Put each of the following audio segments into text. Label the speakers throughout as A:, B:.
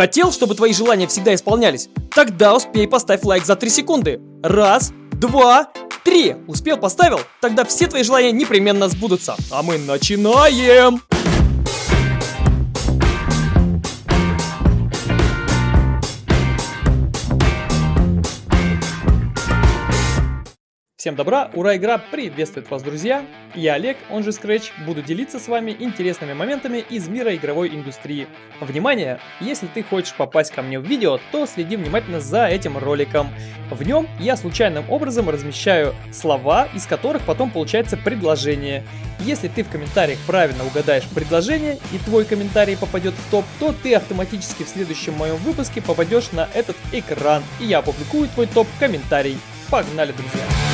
A: Хотел, чтобы твои желания всегда исполнялись? Тогда успей поставь лайк за 3 секунды. Раз, два, три. Успел, поставил? Тогда все твои желания непременно сбудутся. А мы начинаем! Всем добра, ура, игра приветствует вас, друзья! Я Олег, он же Scratch, буду делиться с вами интересными моментами из мира игровой индустрии. Внимание! Если ты хочешь попасть ко мне в видео, то следи внимательно за этим роликом. В нем я случайным образом размещаю слова, из которых потом получается предложение. Если ты в комментариях правильно угадаешь предложение и твой комментарий попадет в топ, то ты автоматически в следующем моем выпуске попадешь на этот экран, и я опубликую твой топ-комментарий. Погнали, друзья!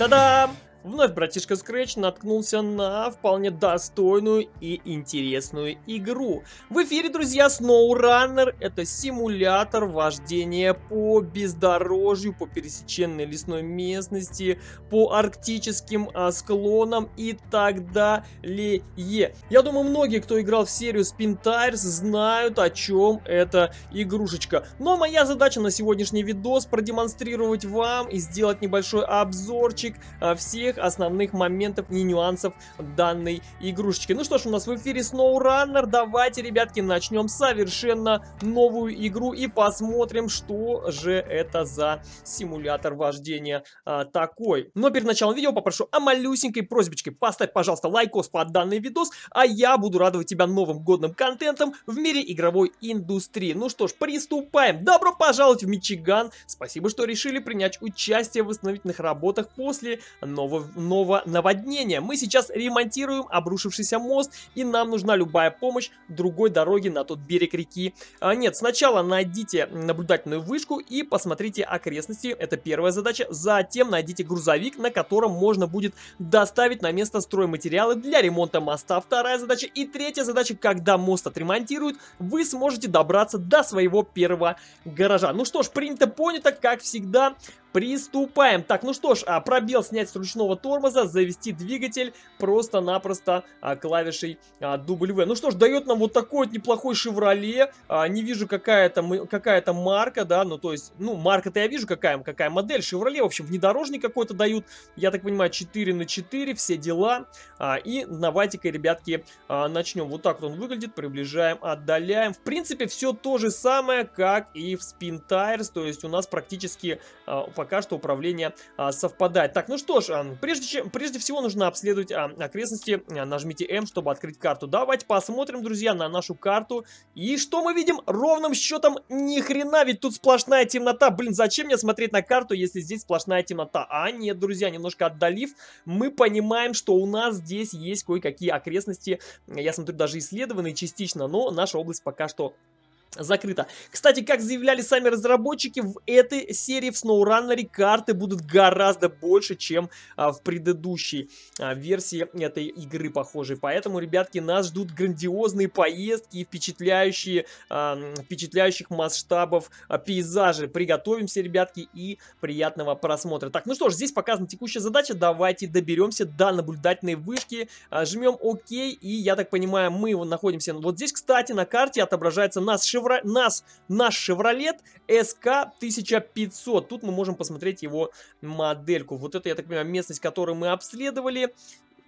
A: 따담. Вновь братишка Scratch наткнулся на вполне достойную и интересную игру. В эфире, друзья, SnowRunner. Это симулятор вождения по бездорожью, по пересеченной лесной местности, по арктическим а, склонам и так далее. Я думаю, многие, кто играл в серию Spin Tires, знают, о чем эта игрушечка. Но моя задача на сегодняшний видос продемонстрировать вам и сделать небольшой обзорчик а, всех всех основных моментов и нюансов данной игрушечки. Ну что ж, у нас в эфире SnowRunner. Давайте, ребятки, начнем совершенно новую игру и посмотрим, что же это за симулятор вождения а, такой. Но перед началом видео попрошу о малюсенькой просьбочке. Поставь, пожалуйста, лайкос под данный видос, а я буду радовать тебя новым годным контентом в мире игровой индустрии. Ну что ж, приступаем. Добро пожаловать в Мичиган. Спасибо, что решили принять участие в восстановительных работах после нового нового наводнения. Мы сейчас ремонтируем обрушившийся мост, и нам нужна любая помощь другой дороги на тот берег реки. А, нет, сначала найдите наблюдательную вышку и посмотрите окрестности. Это первая задача. Затем найдите грузовик, на котором можно будет доставить на место стройматериалы для ремонта моста. Вторая задача. И третья задача, когда мост отремонтируют, вы сможете добраться до своего первого гаража. Ну что ж, принято, понято, как всегда. Приступаем. Так, ну что ж, а, пробел снять с ручного тормоза, завести двигатель просто-напросто а, клавишей а, W. Ну что ж, дает нам вот такой вот неплохой Chevrolet. А, не вижу какая-то какая, марка, да, ну то есть, ну марка-то я вижу какая, какая модель. Chevrolet, в общем, внедорожник какой-то дают. Я так понимаю, 4 на 4, все дела. И давайте-ка, ребятки, начнем. Вот так вот он выглядит, приближаем, отдаляем. В принципе, все то же самое, как и в Spin Tires, то есть у нас практически пока что управление а, совпадает. Так, ну что ж, прежде, чем, прежде всего нужно обследовать а, окрестности. Нажмите М, чтобы открыть карту. Давайте посмотрим, друзья, на нашу карту. И что мы видим? Ровным счетом ни хрена, ведь тут сплошная темнота. Блин, зачем мне смотреть на карту, если здесь сплошная темнота? А нет, друзья, немножко отдалив, мы понимаем, что у нас здесь есть кое-какие окрестности. Я смотрю, даже исследованные частично, но наша область пока что закрыто. Кстати, как заявляли сами разработчики, в этой серии в SnowRunner карты будут гораздо больше, чем а, в предыдущей а, версии этой игры похожей. Поэтому, ребятки, нас ждут грандиозные поездки и впечатляющие, а, впечатляющих масштабов а, пейзажи. Приготовимся, ребятки, и приятного просмотра. Так, ну что ж, здесь показана текущая задача. Давайте доберемся до наблюдательной вышки. А, жмем ОК, и я так понимаю, мы находимся вот здесь, кстати, на карте отображается наш Шевро... нас, наш Chevrolet SK1500. Тут мы можем посмотреть его модельку. Вот это, я так понимаю, местность, которую мы обследовали.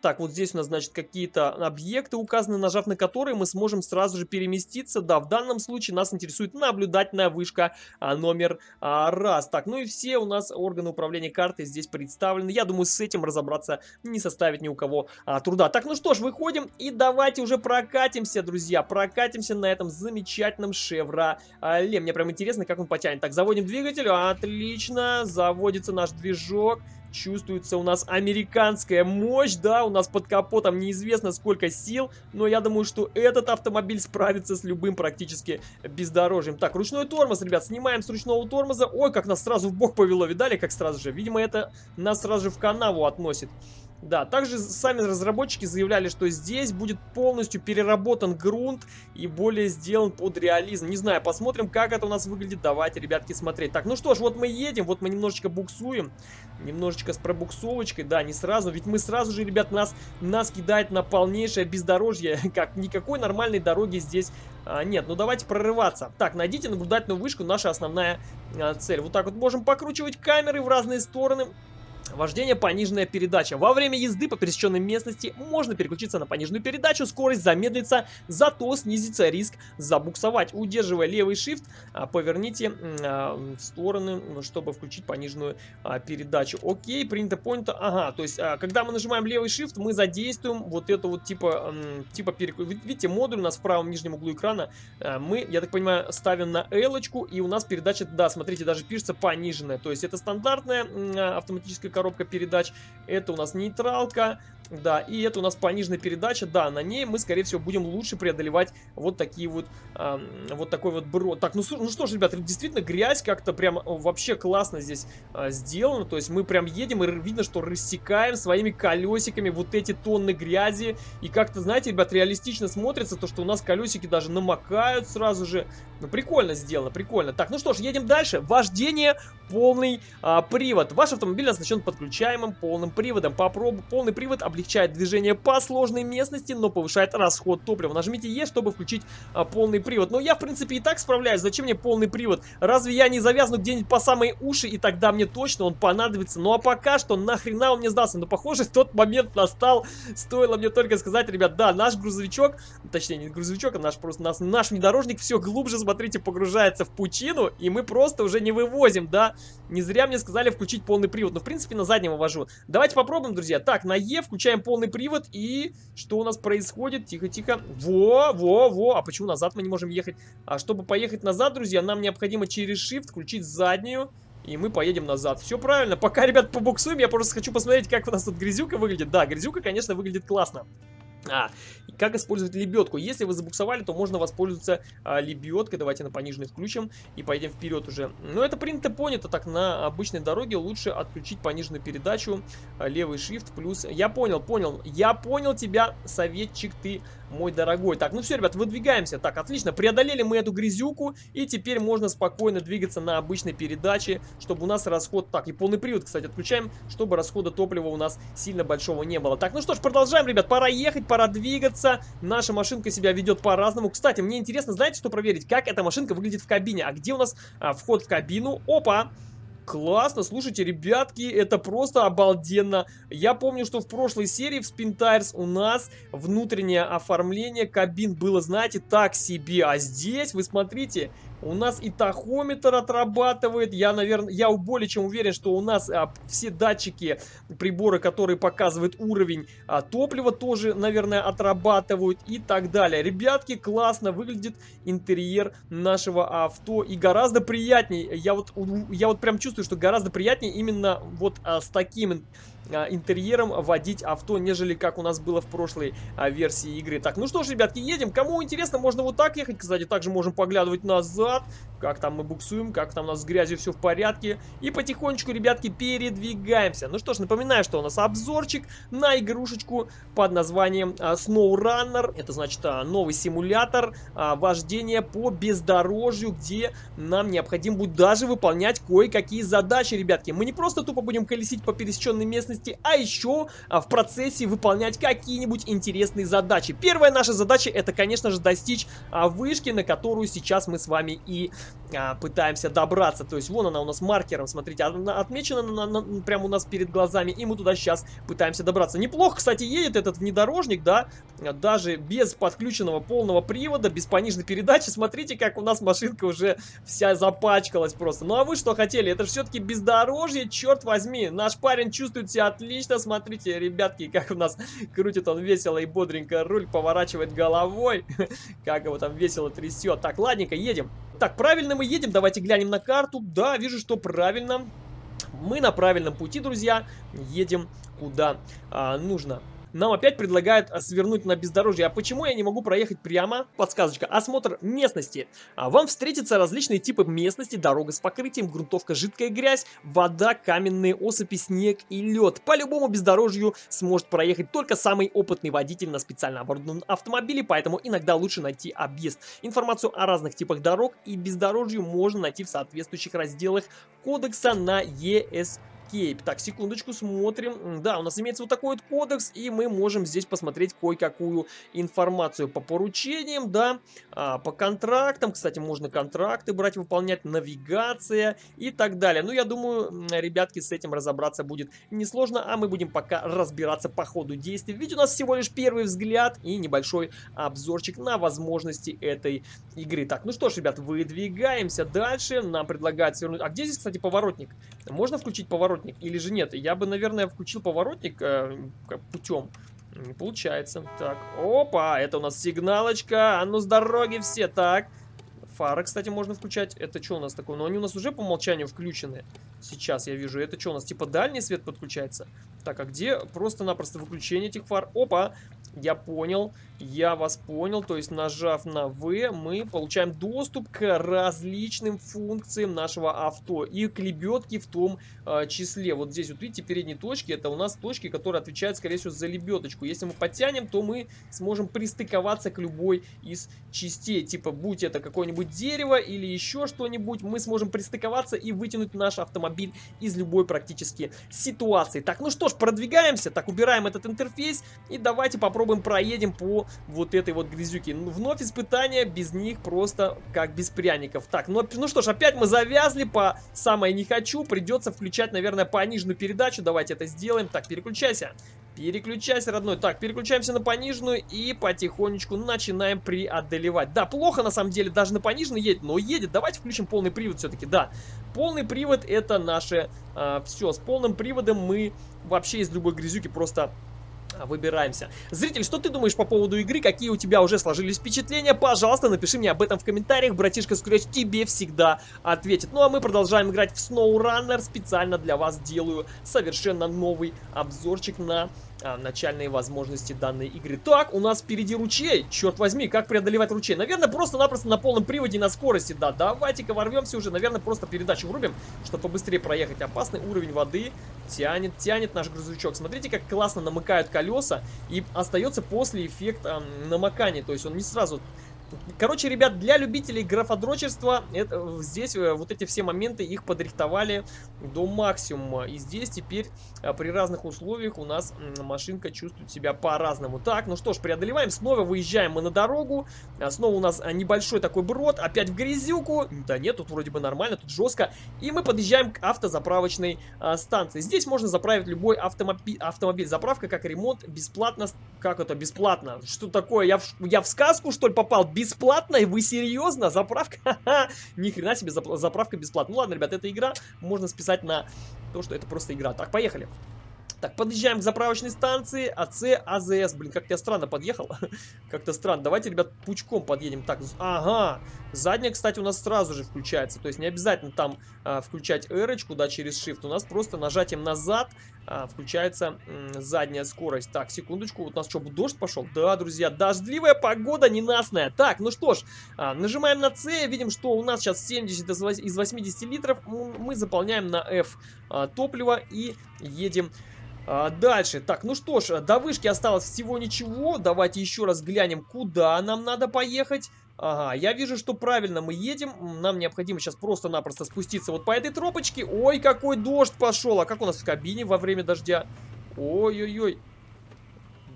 A: Так, вот здесь у нас, значит, какие-то объекты указаны, нажав на которые мы сможем сразу же переместиться. Да, в данном случае нас интересует наблюдательная вышка а, номер а, раз. Так, ну и все у нас органы управления картой здесь представлены. Я думаю, с этим разобраться не составит ни у кого а, труда. Так, ну что ж, выходим и давайте уже прокатимся, друзья. Прокатимся на этом замечательном Шевроле. Мне прям интересно, как он потянет. Так, заводим двигатель. Отлично, заводится наш движок. Чувствуется у нас американская мощь, да, у нас под капотом неизвестно сколько сил, но я думаю, что этот автомобиль справится с любым практически бездорожьем. Так, ручной тормоз, ребят, снимаем с ручного тормоза. Ой, как нас сразу в бок повело, видали, как сразу же? Видимо, это нас сразу же в канаву относит. Да, также сами разработчики заявляли, что здесь будет полностью переработан грунт и более сделан под реализм. Не знаю, посмотрим, как это у нас выглядит. Давайте, ребятки, смотреть. Так, ну что ж, вот мы едем, вот мы немножечко буксуем. Немножечко с пробуксовочкой, да, не сразу. Ведь мы сразу же, ребят, нас, нас кидает на полнейшее бездорожье. Как никакой нормальной дороги здесь а, нет. Ну давайте прорываться. Так, найдите наблюдательную вышку, наша основная а, цель. Вот так вот можем покручивать камеры в разные стороны. Вождение пониженная передача. Во время езды по пересеченной местности можно переключиться на пониженную передачу, скорость замедлится, зато снизится риск забуксовать. Удерживая левый shift, а, поверните а, в стороны, чтобы включить пониженную а, передачу. Окей, принято, понято. Ага, то есть, когда мы нажимаем левый shift, мы задействуем вот это вот типа, типа переключ... Видите, модуль у нас в правом нижнем углу экрана. Мы, я так понимаю, ставим на L, и у нас передача, да, смотрите, даже пишется пониженная. То есть, это стандартная автоматическая коробка передач. Это у нас нейтралка. Да, и это у нас пониженная передача. Да, на ней мы, скорее всего, будем лучше преодолевать вот такие вот, э, вот такой вот брод. Так, ну, ну что ж, ребята, действительно грязь как-то прям вообще классно здесь э, сделана. То есть мы прям едем и видно, что рассекаем своими колесиками вот эти тонны грязи. И как-то, знаете, ребят, реалистично смотрится то, что у нас колесики даже намокают сразу же. Ну, прикольно сделано, прикольно. Так, ну что ж, едем дальше. Вождение, полный а, привод. Ваш автомобиль оснащен подключаемым полным приводом. Попробуй полный привод облегчает облегчает движение по сложной местности, но повышает расход топлива. Нажмите Е, чтобы включить а, полный привод. Но я, в принципе, и так справляюсь. Зачем мне полный привод? Разве я не завязну где-нибудь по самые уши, и тогда мне точно он понадобится? Ну а пока что нахрена он мне сдался? Ну, похоже, тот момент настал. Стоило мне только сказать, ребят, да, наш грузовичок, точнее, не грузовичок, а наш просто наш, наш внедорожник все глубже, смотрите, погружается в пучину, и мы просто уже не вывозим, да? Не зря мне сказали включить полный привод. Но, в принципе, на заднем вожу. Давайте попробуем, друзья. Так, на Е включаем Включаем полный привод и что у нас происходит? Тихо-тихо. Во, во, во. А почему назад мы не можем ехать? А чтобы поехать назад, друзья, нам необходимо через Shift включить заднюю. И мы поедем назад. Все правильно. Пока, ребят, побуксуем, я просто хочу посмотреть, как у нас тут грязюка выглядит. Да, грязюка, конечно, выглядит классно. А, как использовать лебедку? Если вы забуксовали, то можно воспользоваться а, лебедкой. Давайте на пониженный включим и поедем вперед уже. Но это принято понято, так на обычной дороге лучше отключить пониженную передачу, а, левый shift плюс... Я понял, понял, я понял тебя, советчик ты мой дорогой. Так, ну все, ребят, выдвигаемся. Так, отлично, преодолели мы эту грязюку, и теперь можно спокойно двигаться на обычной передаче, чтобы у нас расход... Так, и полный привод, кстати, отключаем, чтобы расхода топлива у нас сильно большого не было. Так, ну что ж, продолжаем, ребят, пора ехать, пора двигаться. Наша машинка себя ведет по-разному. Кстати, мне интересно, знаете, что проверить? Как эта машинка выглядит в кабине? А где у нас а, вход в кабину? Опа! Классно, слушайте, ребятки, это просто обалденно. Я помню, что в прошлой серии в Spin Tires у нас внутреннее оформление кабин было, знаете, так себе. А здесь, вы смотрите, у нас и тахометр отрабатывает. Я, наверное, я более чем уверен, что у нас а, все датчики, приборы, которые показывают уровень а, топлива, тоже, наверное, отрабатывают и так далее. Ребятки, классно выглядит интерьер нашего авто и гораздо приятнее. Я вот, я вот прям чувствую, что гораздо приятнее именно вот а, с таким интерьером водить авто, нежели как у нас было в прошлой а, версии игры. Так, ну что ж, ребятки, едем. Кому интересно, можно вот так ехать. Кстати, также можем поглядывать назад, как там мы буксуем, как там у нас с грязью все в порядке. И потихонечку, ребятки, передвигаемся. Ну что ж, напоминаю, что у нас обзорчик на игрушечку под названием а, SnowRunner. Это значит а, новый симулятор а, вождения по бездорожью, где нам необходимо будет даже выполнять кое-какие задачи, ребятки. Мы не просто тупо будем колесить по пересеченной местности, безопасности, а еще а, в процессе выполнять какие-нибудь интересные задачи. Первая наша задача это, конечно же, достичь а, вышки, на которую сейчас мы с вами и а, пытаемся добраться. То есть вон она у нас маркером, смотрите, отмечена на, на, прямо у нас перед глазами, и мы туда сейчас пытаемся добраться. Неплохо, кстати, едет этот внедорожник, да, даже без подключенного полного привода, без пониженной передачи. Смотрите, как у нас машинка уже вся запачкалась просто. Ну а вы что хотели? Это же все-таки бездорожье, черт возьми. Наш парень чувствует себя отлично. Смотрите, ребятки, как у нас крутит он весело и бодренько руль, поворачивает головой. Как его там весело трясет. Так, ладненько, едем. Так, правильно мы едем. Давайте глянем на карту. Да, вижу, что правильно. Мы на правильном пути, друзья. Едем куда а, нужно. Нам опять предлагают а, свернуть на бездорожье. А почему я не могу проехать прямо? Подсказочка. Осмотр местности. А, вам встретятся различные типы местности. Дорога с покрытием, грунтовка, жидкая грязь, вода, каменные осыпи, снег и лед. По любому бездорожью сможет проехать только самый опытный водитель на специально оборудованном автомобиле, поэтому иногда лучше найти объезд. Информацию о разных типах дорог и бездорожью можно найти в соответствующих разделах кодекса на ESP Escape. Так, секундочку, смотрим. Да, у нас имеется вот такой вот кодекс, и мы можем здесь посмотреть кое-какую информацию по поручениям, да, а, по контрактам. Кстати, можно контракты брать, выполнять, навигация и так далее. Ну, я думаю, ребятки, с этим разобраться будет несложно, а мы будем пока разбираться по ходу действий. Ведь у нас всего лишь первый взгляд и небольшой обзорчик на возможности этой игры. Так, ну что ж, ребят, выдвигаемся дальше. Нам предлагают свернуть... А где здесь, кстати, поворотник? Можно включить поворотник? Поворотник или же нет. Я бы, наверное, включил поворотник э, путем. Не получается. Так, опа, это у нас сигналочка. А ну с дороги все. Так, фары, кстати, можно включать. Это что у нас такое? Но ну, они у нас уже по умолчанию включены. Сейчас я вижу. Это что у нас? Типа дальний свет подключается? Так, а где просто-напросто выключение этих фар? Опа, я понял. Я вас понял, то есть нажав на V, мы получаем доступ к различным функциям нашего авто и к лебедке в том э, числе. Вот здесь вот видите, передние точки, это у нас точки, которые отвечают, скорее всего, за лебедочку. Если мы подтянем, то мы сможем пристыковаться к любой из частей, типа будь это какое-нибудь дерево или еще что-нибудь, мы сможем пристыковаться и вытянуть наш автомобиль из любой практически ситуации. Так, ну что ж, продвигаемся, так, убираем этот интерфейс и давайте попробуем проедем по вот этой вот грязюки. Ну, вновь испытания, без них просто как без пряников. Так, ну, ну что ж, опять мы завязли по самое не хочу. Придется включать, наверное, пониженную передачу. Давайте это сделаем. Так, переключайся. Переключайся, родной. Так, переключаемся на пониженную и потихонечку начинаем преодолевать. Да, плохо на самом деле, даже на пониженной едет, но едет. Давайте включим полный привод все-таки, да. Полный привод это наше э, а, все. С полным приводом мы вообще из любой грязюки просто выбираемся. Зритель, что ты думаешь по поводу игры? Какие у тебя уже сложились впечатления? Пожалуйста, напиши мне об этом в комментариях. Братишка Скретч тебе всегда ответит. Ну а мы продолжаем играть в SnowRunner. Специально для вас делаю совершенно новый обзорчик на а, начальные возможности данной игры. Так, у нас впереди ручей. Черт возьми, как преодолевать ручей? Наверное, просто-напросто на полном приводе на скорости. Да, давайте-ка ворвемся уже. Наверное, просто передачу врубим, чтобы побыстрее проехать. Опасный уровень воды тянет, тянет наш грузовичок. Смотрите, как классно намыкают колеса. И остается после эффект э, намокания. То есть он не сразу Короче, ребят, для любителей графодрочерства это, здесь э, вот эти все моменты их подрихтовали до максимума. И здесь теперь э, при разных условиях у нас машинка чувствует себя по-разному. Так, ну что ж, преодолеваем. Снова выезжаем мы на дорогу. А снова у нас а, небольшой такой брод. Опять в грязюку. Да нет, тут вроде бы нормально, тут жестко. И мы подъезжаем к автозаправочной а, станции. Здесь можно заправить любой автомобиль. автомобиль. Заправка как ремонт бесплатно. Как это бесплатно? Что такое? Я в, я в сказку что ли попал? Бесплатно? Вы серьезно? Заправка? Ни хрена себе заправка бесплатно. Ну ладно, ребят, эта игра можно списать на то, что это просто игра. Так, поехали. Так, подъезжаем к заправочной станции АЦ АЗС. Блин, как я странно подъехал. Как-то странно. Давайте, ребят, пучком подъедем. Так, ага. Задняя, кстати, у нас сразу же включается. То есть не обязательно там а, включать R, да, через Shift. У нас просто нажатием назад а, включается м, задняя скорость. Так, секундочку. Вот у нас что, дождь пошел? Да, друзья, дождливая погода ненастная. Так, ну что ж, а, нажимаем на C. Видим, что у нас сейчас 70 из 80 литров. Мы заполняем на F а, топливо и едем а, дальше. Так, ну что ж, до вышки осталось всего ничего. Давайте еще раз глянем, куда нам надо поехать. Ага, я вижу, что правильно мы едем. Нам необходимо сейчас просто-напросто спуститься вот по этой тропочке. Ой, какой дождь пошел. А как у нас в кабине во время дождя? Ой-ой-ой.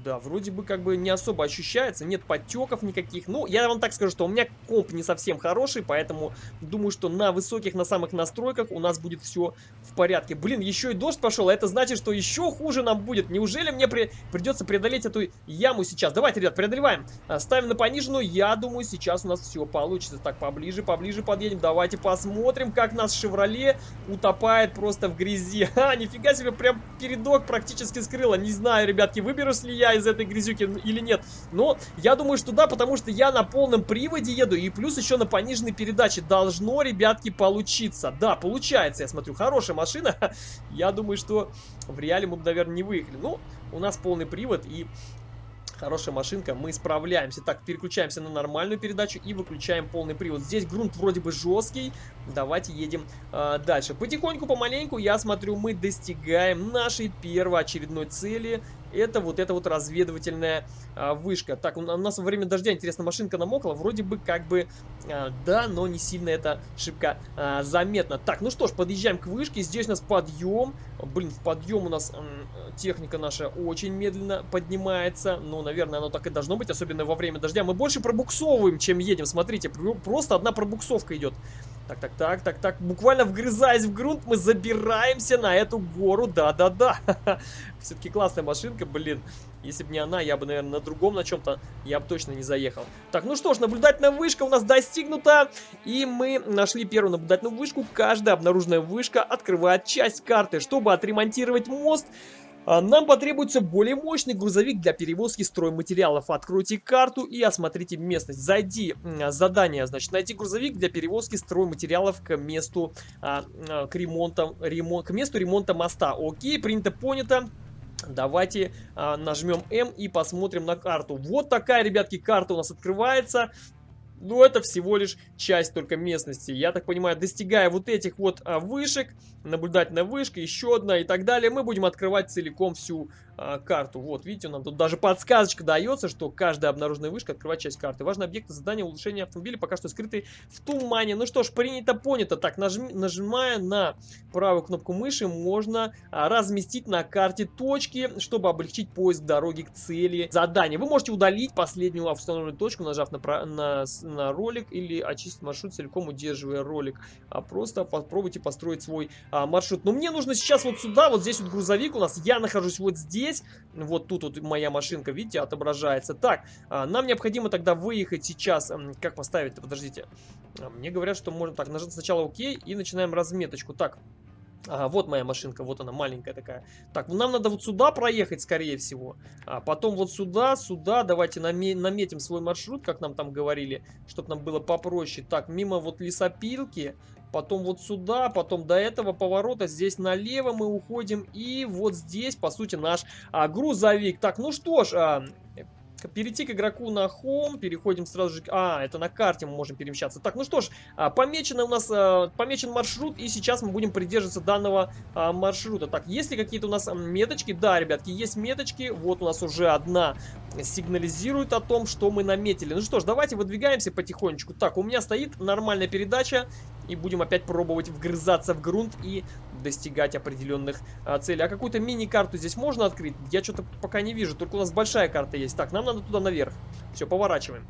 A: Да, вроде бы как бы не особо ощущается, нет подтеков никаких. Ну, я вам так скажу, что у меня комп не совсем хороший, поэтому думаю, что на высоких, на самых настройках у нас будет все в порядке. Блин, еще и дождь пошел, а это значит, что еще хуже нам будет. Неужели мне при... придется преодолеть эту яму сейчас? Давайте, ребят, преодолеваем. А, ставим на пониженную, я думаю, сейчас у нас все получится. Так, поближе, поближе подъедем. Давайте посмотрим, как нас Шевроле утопает просто в грязи. Ха, нифига себе, прям передок практически скрыло. Не знаю, ребятки, выберусь ли я из этой грязюки или нет. Но я думаю, что да, потому что я на полном приводе еду. И плюс еще на пониженной передаче должно, ребятки, получиться. Да, получается, я смотрю. Хорошая машина. Я думаю, что в реале мы бы, наверное, не выехали. Ну, у нас полный привод и Хорошая машинка, мы справляемся. Так, переключаемся на нормальную передачу и выключаем полный привод. Здесь грунт вроде бы жесткий. Давайте едем э, дальше. Потихоньку, помаленьку, я смотрю, мы достигаем нашей первой очередной цели это вот эта вот разведывательная а, вышка. Так, у нас во время дождя, интересно, машинка намокла. Вроде бы как бы, а, да, но не сильно это шибко а, заметно. Так, ну что ж, подъезжаем к вышке. Здесь у нас подъем. Блин, в подъем у нас м, техника наша очень медленно поднимается. Ну, наверное, оно так и должно быть, особенно во время дождя. Мы больше пробуксовываем, чем едем. Смотрите, просто одна пробуксовка идет. Так, так, так, так, так. Буквально вгрызаясь в грунт, мы забираемся на эту гору. Да-да-да. Все-таки классная машинка, блин. Если бы не она, я бы, наверное, на другом, на чем-то, я бы точно не заехал. Так, ну что ж, наблюдательная вышка у нас достигнута. И мы нашли первую наблюдательную вышку. Каждая обнаруженная вышка открывает часть карты. Чтобы отремонтировать мост, нам потребуется более мощный грузовик для перевозки стройматериалов. Откройте карту и осмотрите местность. Зайди, задание, значит, найти грузовик для перевозки стройматериалов к месту, а, а, к, ремонту, ремонт, к месту ремонта моста. Окей, принято, понято. Давайте а, нажмем М и посмотрим на карту. Вот такая, ребятки, карта у нас открывается. Но это всего лишь часть только местности. Я так понимаю, достигая вот этих вот а, вышек, наблюдательная вышка, еще одна и так далее, мы будем открывать целиком всю а, карту. Вот, видите, нам тут даже подсказочка дается, что каждая обнаруженная вышка открывает часть карты. Важный объект задания улучшения автомобиля пока что скрытый в тумане. Ну что ж, принято, понято. Так, нажми, нажимая на правую кнопку мыши, можно а, разместить на карте точки, чтобы облегчить поиск дороги к цели задания. Вы можете удалить последнюю установленную точку, нажав на, на, на ролик, или очистить маршрут целиком, удерживая ролик. А просто попробуйте построить свой а, маршрут. Но мне нужно сейчас вот сюда, вот здесь вот грузовик у нас. Я нахожусь вот здесь здесь. Вот тут вот моя машинка, видите, отображается. Так, а, нам необходимо тогда выехать сейчас. Как поставить-то? Подождите. А, мне говорят, что можно так, нажать сначала ОК и начинаем разметочку. Так, Ага, вот моя машинка, вот она, маленькая такая. Так, нам надо вот сюда проехать, скорее всего. А потом вот сюда, сюда. Давайте наме наметим свой маршрут, как нам там говорили, чтобы нам было попроще. Так, мимо вот лесопилки потом вот сюда, потом до этого поворота, здесь налево мы уходим, и вот здесь, по сути, наш а, грузовик. Так, ну что ж, а, перейти к игроку на Home, переходим сразу же... А, это на карте мы можем перемещаться. Так, ну что ж, а, помечено у нас, а, помечен маршрут, и сейчас мы будем придерживаться данного а, маршрута. Так, есть ли какие-то у нас меточки? Да, ребятки, есть меточки. Вот у нас уже одна сигнализирует о том, что мы наметили. Ну что ж, давайте выдвигаемся потихонечку. Так, у меня стоит нормальная передача, и будем опять пробовать вгрызаться в грунт и достигать определенных а, целей. А какую-то мини-карту здесь можно открыть? Я что-то пока не вижу, только у нас большая карта есть. Так, нам надо туда наверх. Все, поворачиваем.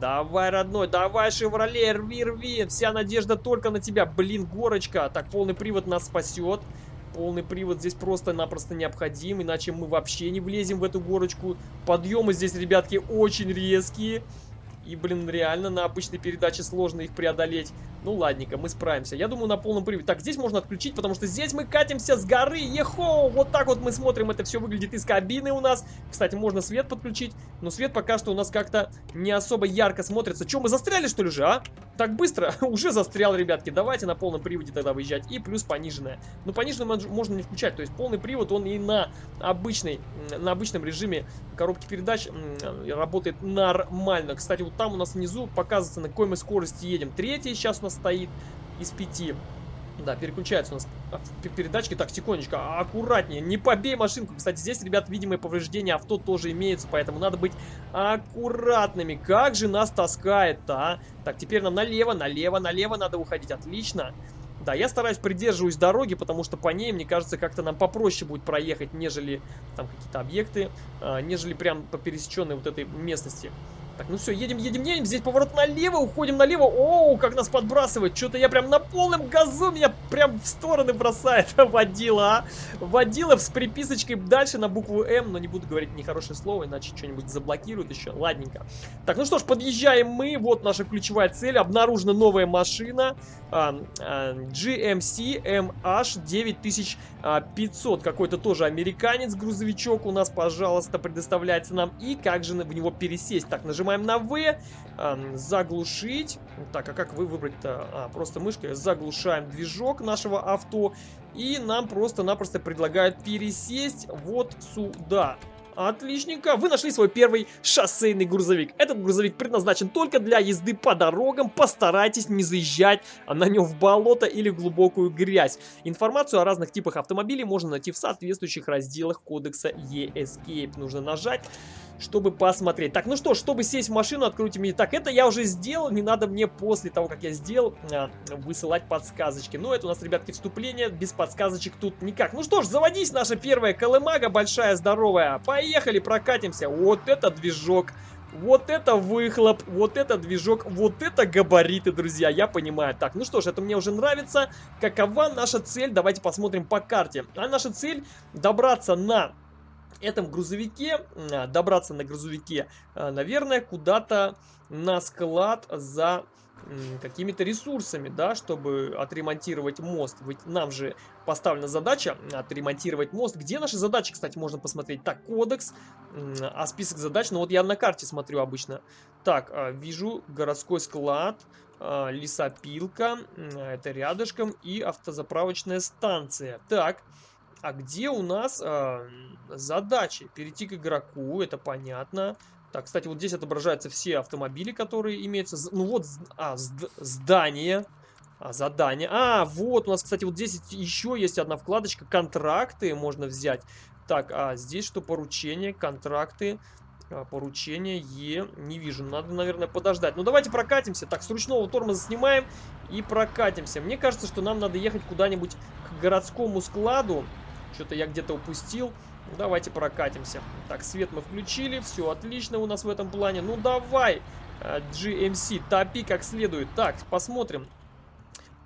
A: Давай, родной, давай, Шевроле, рви, рви. Вся надежда только на тебя. Блин, горочка. Так, полный привод нас спасет. Полный привод здесь просто-напросто необходим, иначе мы вообще не влезем в эту горочку. Подъемы здесь, ребятки, очень резкие. И, блин, реально на обычной передаче сложно их преодолеть. Ну, ладненько, мы справимся. Я думаю, на полном приводе. Так, здесь можно отключить, потому что здесь мы катимся с горы. Ехо! Вот так вот мы смотрим. Это все выглядит из кабины у нас. Кстати, можно свет подключить. Но свет пока что у нас как-то не особо ярко смотрится. Че, мы застряли, что ли, же, а? Так быстро? Уже застрял, ребятки. Давайте на полном приводе тогда выезжать. И плюс пониженная. Ну, пониженную можно не включать. То есть полный привод, он и на обычной, на обычном режиме коробки передач работает нормально. Кстати, вот там у нас внизу показывается, на какой мы скорости едем. Третий сейчас у нас стоит из пяти. Да, переключается у нас передачки. Так, тихонечко, а, аккуратнее. Не побей машинку. Кстати, здесь, ребят, видимые повреждения авто тоже имеются, поэтому надо быть аккуратными. Как же нас таскает-то, а? Так, теперь нам налево, налево, налево надо уходить. Отлично. Да, я стараюсь придерживаюсь дороги, потому что по ней, мне кажется, как-то нам попроще будет проехать, нежели там какие-то объекты, а, нежели прям по пересеченной вот этой местности. Так, ну все, едем, едем, едем. Здесь поворот налево, уходим налево. Оу, как нас подбрасывает. Что-то я прям на полном газу меня прям в стороны бросает. Водила, а. Водила с приписочкой дальше на букву М. Но не буду говорить нехорошее слово, иначе что-нибудь заблокируют еще. Ладненько. Так, ну что ж, подъезжаем мы. Вот наша ключевая цель. Обнаружена новая машина. GMC MH 9500. Какой-то тоже американец, грузовичок у нас, пожалуйста, предоставляется нам. И как же в него пересесть? Так, нажимаем Нажимаем на V, э, заглушить. Так, а как вы выбрать-то? А, просто мышкой заглушаем движок нашего авто. И нам просто-напросто предлагают пересесть вот сюда. Отличненько. Вы нашли свой первый шоссейный грузовик. Этот грузовик предназначен только для езды по дорогам. Постарайтесь не заезжать на нем в болото или в глубокую грязь. Информацию о разных типах автомобилей можно найти в соответствующих разделах кодекса E-Escape. Нужно нажать чтобы посмотреть. Так, ну что, чтобы сесть в машину, откройте меню. Так, это я уже сделал, не надо мне после того, как я сделал, а, высылать подсказочки. Ну, это у нас, ребятки, вступление, без подсказочек тут никак. Ну что ж, заводись, наша первая колымага, большая, здоровая. Поехали, прокатимся. Вот это движок. Вот это выхлоп, вот это движок, вот это габариты, друзья, я понимаю. Так, ну что ж, это мне уже нравится. Какова наша цель? Давайте посмотрим по карте. А наша цель добраться на этом грузовике, а, добраться на грузовике, а, наверное, куда-то на склад за какими-то ресурсами, да, чтобы отремонтировать мост. Ведь нам же поставлена задача отремонтировать мост. Где наши задачи, кстати, можно посмотреть? Так, кодекс, а список задач, ну вот я на карте смотрю обычно. Так, а, вижу городской склад, лесопилка, это рядышком, и автозаправочная станция. Так, а где у нас э, задачи? Перейти к игроку, это понятно. Так, кстати, вот здесь отображаются все автомобили, которые имеются. Ну вот, а, здание. А, задание. А, вот у нас, кстати, вот здесь еще есть одна вкладочка. Контракты можно взять. Так, а здесь что? Поручения, контракты. А, поручение Е. Не вижу. Надо, наверное, подождать. Ну, давайте прокатимся. Так, с ручного тормоза снимаем и прокатимся. Мне кажется, что нам надо ехать куда-нибудь к городскому складу. Что-то я где-то упустил. Ну, давайте прокатимся. Так, свет мы включили. Все отлично у нас в этом плане. Ну, давай, э, GMC, топи как следует. Так, посмотрим.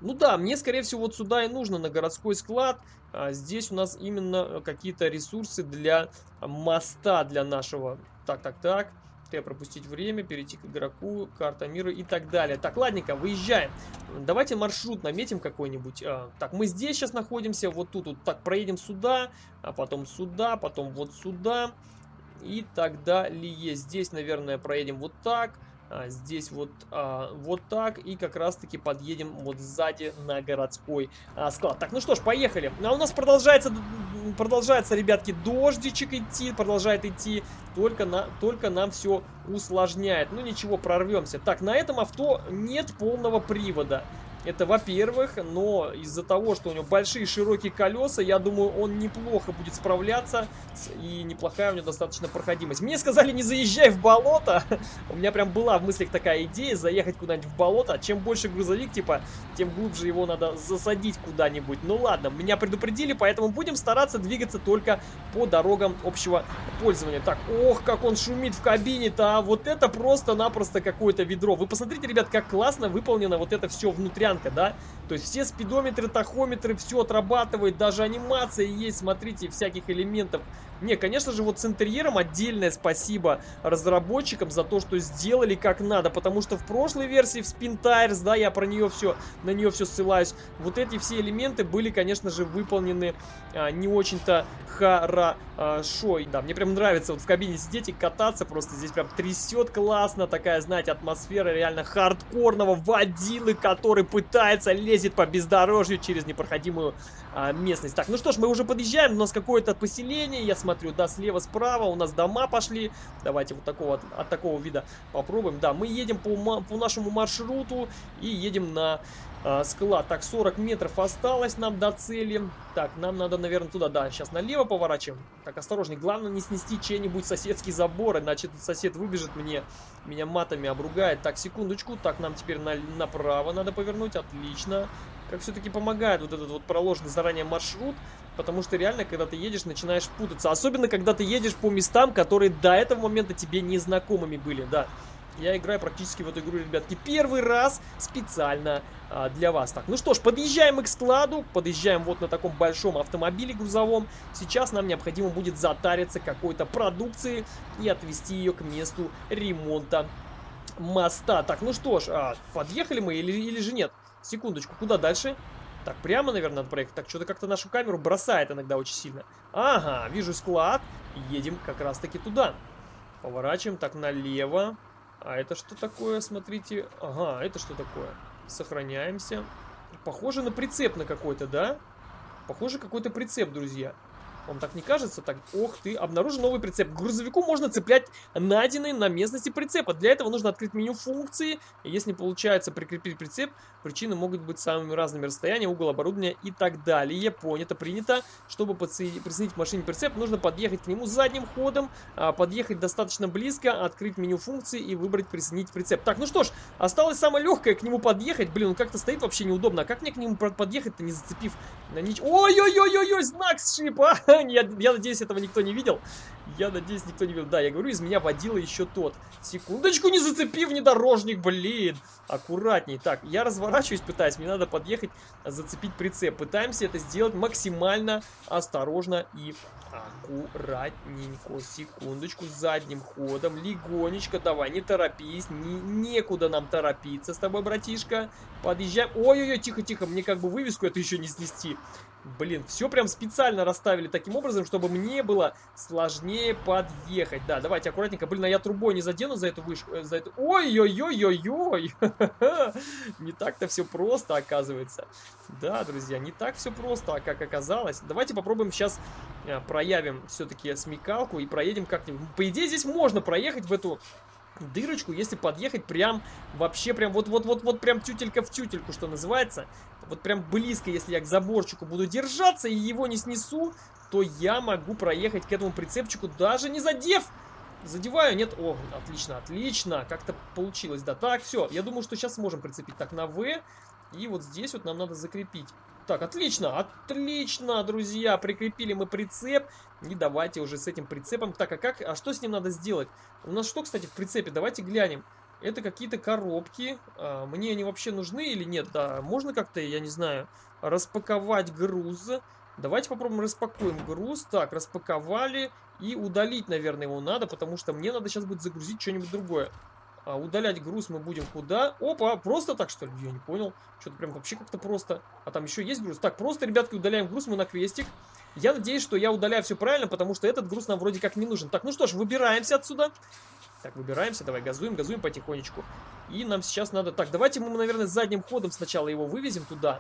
A: Ну да, мне, скорее всего, вот сюда и нужно, на городской склад. А здесь у нас именно какие-то ресурсы для моста, для нашего. Так, так, так. Т пропустить время, перейти к игроку, карта мира и так далее. Так, ладненько, выезжаем. Давайте маршрут наметим какой-нибудь. А, так, мы здесь сейчас находимся, вот тут. Вот так, проедем сюда, а потом сюда, потом вот сюда и так далее. Здесь, наверное, проедем вот так. А, здесь вот, а, вот так. И как раз-таки подъедем вот сзади на городской а, склад. Так, ну что ж, поехали. А у нас продолжается, продолжается, ребятки, дождичек идти, продолжает идти. Только, на, только нам все усложняет. Ну ничего, прорвемся. Так, на этом авто нет полного привода. Это во-первых, но из-за того, что у него большие широкие колеса, я думаю, он неплохо будет справляться. И неплохая у него достаточно проходимость. Мне сказали, не заезжай в болото. у меня прям была в мыслях такая идея, заехать куда-нибудь в болото. Чем больше грузовик, типа, тем глубже его надо засадить куда-нибудь. Ну ладно, меня предупредили, поэтому будем стараться двигаться только по дорогам общего пользования. Так, ох, как он шумит в кабине-то, а вот это просто-напросто какое-то ведро. Вы посмотрите, ребят, как классно выполнено вот это все внутрь стоянка, да? То есть все спидометры, тахометры, все отрабатывает, даже анимация есть, смотрите, всяких элементов. Не, конечно же, вот с интерьером отдельное спасибо разработчикам за то, что сделали как надо, потому что в прошлой версии, в Spin Tires, да, я про нее все, на нее все ссылаюсь, вот эти все элементы были, конечно же, выполнены а, не очень-то хорошо. Да, мне прям нравится вот в кабине сидеть и кататься, просто здесь прям трясет классно, такая, знаете, атмосфера реально хардкорного водилы, который пытается, лезет по бездорожью через непроходимую а, местность. Так, ну что ж, мы уже подъезжаем, у нас какое-то поселение, я смотрю, да, слева, справа, у нас дома пошли. Давайте вот такого, от, от такого вида попробуем. Да, мы едем по, по нашему маршруту и едем на а, склад. Так, 40 метров осталось нам до цели. Так, нам надо, наверное, туда, да, сейчас налево поворачиваем. Так, осторожней, главное не снести чей-нибудь соседский забор, иначе сосед выбежит мне, меня матами обругает. Так, секундочку, так, нам теперь на, направо надо повернуть, отлично. Как все-таки помогает вот этот вот проложенный заранее маршрут, потому что реально, когда ты едешь, начинаешь путаться. Особенно, когда ты едешь по местам, которые до этого момента тебе незнакомыми были, да. Я играю практически в эту игру, ребятки, первый раз специально а, для вас. Так, ну что ж, подъезжаем мы к складу, подъезжаем вот на таком большом автомобиле грузовом. Сейчас нам необходимо будет затариться какой-то продукции и отвезти ее к месту ремонта моста. Так, ну что ж, а, подъехали мы или, или же нет? Секундочку, куда дальше? Так, прямо, наверное, надо проехать. Так, что-то как-то нашу камеру бросает иногда очень сильно. Ага, вижу склад. Едем как раз-таки туда. Поворачиваем так налево. А это что такое, смотрите? Ага, это что такое? Сохраняемся. Похоже на прицеп на какой-то, да? Похоже какой-то прицеп, друзья. Вам так не кажется? Так, ох ты, обнаружен новый прицеп. К грузовику можно цеплять найденный на местности прицепа. Для этого нужно открыть меню функции. Если не получается прикрепить прицеп, причины могут быть самыми разными. Расстояние, угол оборудования и так далее. Понято, принято. Чтобы присоединить к машине прицеп, нужно подъехать к нему задним ходом, а, подъехать достаточно близко, открыть меню функции и выбрать присоединить прицеп. Так, ну что ж, осталось самое легкое к нему подъехать. Блин, он как-то стоит вообще неудобно. А как мне к нему подъехать-то, не зацепив на ничего? Ой-ой-ой-ой-ой, знак сшиб, а! Я, я надеюсь, этого никто не видел. Я надеюсь, никто не видел. Да, я говорю, из меня водила еще тот. Секундочку, не зацепи внедорожник, блин. Аккуратней. Так, я разворачиваюсь, пытаюсь. Мне надо подъехать, зацепить прицеп. Пытаемся это сделать максимально осторожно и аккуратненько. Секундочку, задним ходом. Легонечко, давай, не торопись. Не, некуда нам торопиться с тобой, братишка. Подъезжаем. Ой-ой-ой, тихо-тихо, мне как бы вывеску это еще не снести. Блин, все прям специально расставили таким образом, чтобы мне было сложнее подъехать. Да, давайте аккуратненько. Блин, а я трубой не задену за эту вышку. Э, за эту... Ой-ой-ой-ой-ой! Не так-то все просто, оказывается. Да, друзья, не так все просто, а как оказалось. Давайте попробуем сейчас э, проявим все-таки смекалку и проедем как-нибудь. По идее, здесь можно проехать в эту дырочку, если подъехать прям, вообще прям вот-вот-вот-вот прям тютелька в тютельку, что называется. Вот прям близко, если я к заборчику буду держаться и его не снесу, то я могу проехать к этому прицепчику, даже не задев. Задеваю, нет? О, отлично, отлично. Как-то получилось, да. Так, все, я думаю, что сейчас сможем прицепить так на В. И вот здесь вот нам надо закрепить. Так, отлично, отлично, друзья, прикрепили мы прицеп. И давайте уже с этим прицепом. Так, а как, а что с ним надо сделать? У нас что, кстати, в прицепе? Давайте глянем. Это какие-то коробки. А, мне они вообще нужны или нет? Да, можно как-то, я не знаю, распаковать груз. Давайте попробуем распакуем груз. Так, распаковали. И удалить, наверное, его надо, потому что мне надо сейчас будет загрузить что-нибудь другое. А удалять груз мы будем куда? Опа, просто так что ли? Я не понял. Что-то прям вообще как-то просто. А там еще есть груз? Так, просто, ребятки, удаляем груз мы на крестик. Я надеюсь, что я удаляю все правильно, потому что этот груз нам вроде как не нужен. Так, ну что ж, выбираемся отсюда. Так, выбираемся, давай газуем, газуем потихонечку. И нам сейчас надо... Так, давайте мы, наверное, задним ходом сначала его вывезем туда.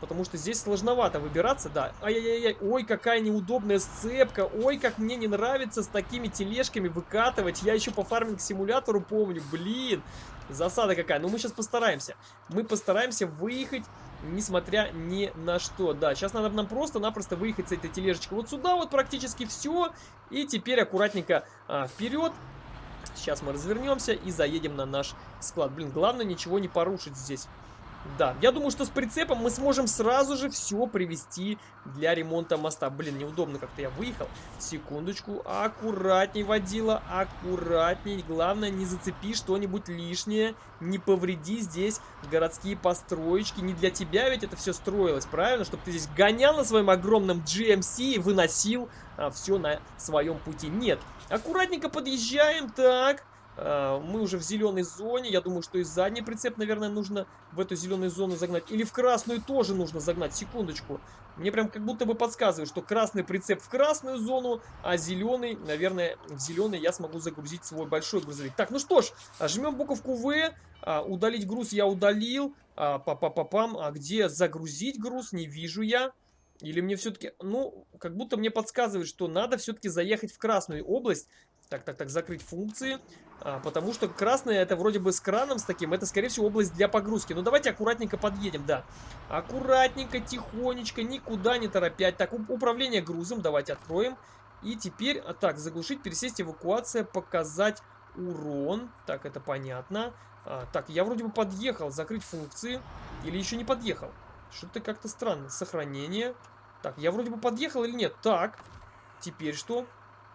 A: Потому что здесь сложновато выбираться, да. Ай-яй-яй, ой, какая неудобная сцепка. Ой, как мне не нравится с такими тележками выкатывать. Я еще по фарминг-симулятору помню, блин. Засада какая. Ну, мы сейчас постараемся. Мы постараемся выехать, несмотря ни на что. Да, сейчас надо нам просто-напросто выехать с этой тележечкой вот сюда вот практически все. И теперь аккуратненько а, вперед. Сейчас мы развернемся и заедем на наш склад. Блин, главное ничего не порушить здесь. Да, я думаю, что с прицепом мы сможем сразу же все привести для ремонта моста. Блин, неудобно как-то я выехал. Секундочку, аккуратней водила, аккуратней. Главное, не зацепи что-нибудь лишнее, не повреди здесь городские построечки. Не для тебя ведь это все строилось, правильно? Чтобы ты здесь гонял на своем огромном GMC и выносил а, все на своем пути. Нет, аккуратненько подъезжаем, так... Э, мы уже в зеленой зоне. Я думаю, что и задний прицеп, наверное, нужно в эту зеленую зону загнать. Или в красную тоже нужно загнать. Секундочку. Мне прям как будто бы подсказывает, что красный прицеп в красную зону, а зеленый, наверное, в зеленый я смогу загрузить свой большой грузовик. Так, ну что ж, жмем буковку В. А, удалить груз я удалил. А, па па па пам А где загрузить груз? Не вижу я. Или мне все-таки... Ну, как будто мне подсказывает, что надо все-таки заехать в красную область. Так, так, так, закрыть функции. А, потому что красная это вроде бы с краном с таким. Это, скорее всего, область для погрузки. Ну, давайте аккуратненько подъедем, да. Аккуратненько, тихонечко, никуда не торопять. Так, управление грузом давайте откроем. И теперь, а, так, заглушить, пересесть, эвакуация, показать урон. Так, это понятно. А, так, я вроде бы подъехал. Закрыть функции. Или еще не подъехал? Что-то как-то странно. Сохранение. Так, я вроде бы подъехал или нет? Так, теперь что?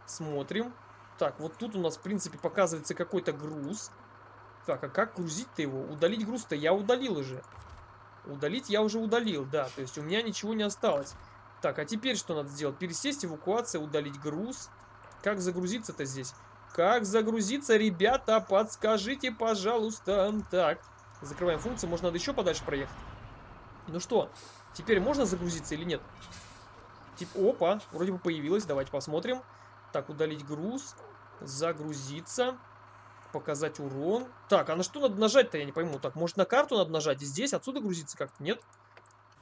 A: Смотрим. Так, вот тут у нас, в принципе, показывается какой-то груз. Так, а как грузить-то его? Удалить груз-то я удалил уже. Удалить я уже удалил, да. То есть у меня ничего не осталось. Так, а теперь что надо сделать? Пересесть, эвакуация, удалить груз. Как загрузиться-то здесь? Как загрузиться, ребята? Подскажите, пожалуйста. Так, закрываем функцию. Может, надо еще подальше проехать? Ну что, теперь можно загрузиться или нет? Типа, опа, вроде бы появилось. Давайте посмотрим. Так, удалить груз. Загрузиться. Показать урон. Так, а на что надо нажать-то, я не пойму. Так, может на карту надо нажать? И здесь, отсюда грузиться как-то? Нет?